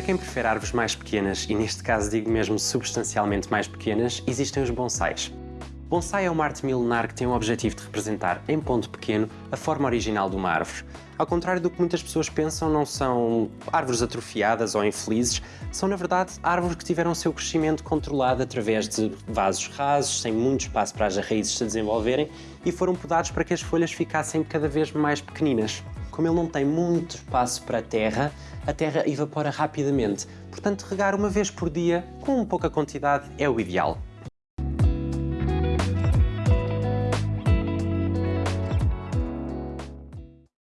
quem prefere árvores mais pequenas, e neste caso digo mesmo substancialmente mais pequenas, existem os bonsais. Bonsai é uma arte milenar que tem o objetivo de representar, em ponto pequeno, a forma original de uma árvore. Ao contrário do que muitas pessoas pensam, não são árvores atrofiadas ou infelizes, são na verdade árvores que tiveram o seu crescimento controlado através de vasos rasos, sem muito espaço para as raízes se desenvolverem e foram podados para que as folhas ficassem cada vez mais pequeninas. Como ele não tem muito espaço para a terra, a terra evapora rapidamente, portanto regar uma vez por dia, com pouca quantidade, é o ideal.